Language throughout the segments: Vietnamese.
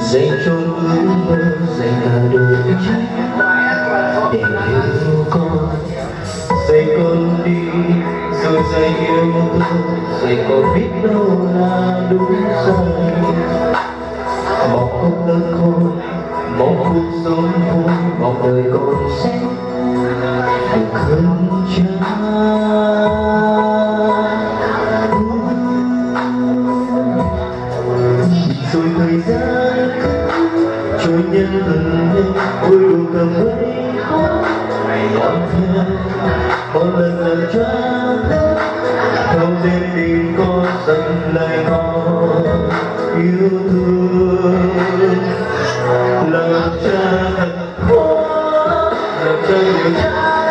dành cho ước mơ dành cả đời trái để yêu con, dạy con đi. Rồi dạy yêu thương dạy con biết đâu là đúng sai một con lớn khôn một cuộc sống vui một đời con sẽ được hơn cha thời gian trôi nhân từng nhanh vui đủ cầm Ngày còn theo một lần lần cha không nên tìm con dần lại con yêu thương làm cha thật khó làm cha nhiều trái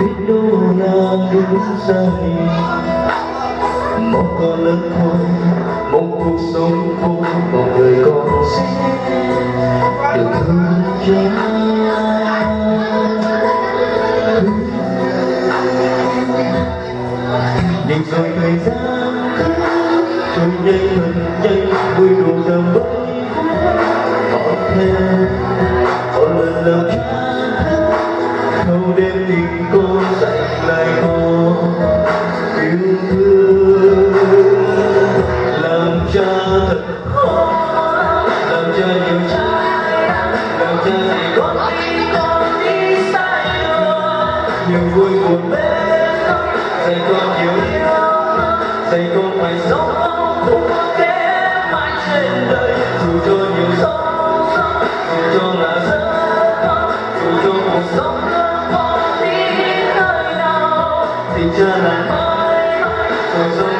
dạy con biết đâu là đúng một con lớn thôi một cuộc sống vui một người con sẽ được thương cha nhìn rồi thời gian trôi nhanh thật nhanh vui đủ tầm với họ thêm họ lần lần thâu dạy con phải sống không để mãi trên đời. Dù cho nhiều sóng dù cho là rất dù cho cuộc sống đưa đi nơi nào. Thì chưa là mãi mãi rồi sau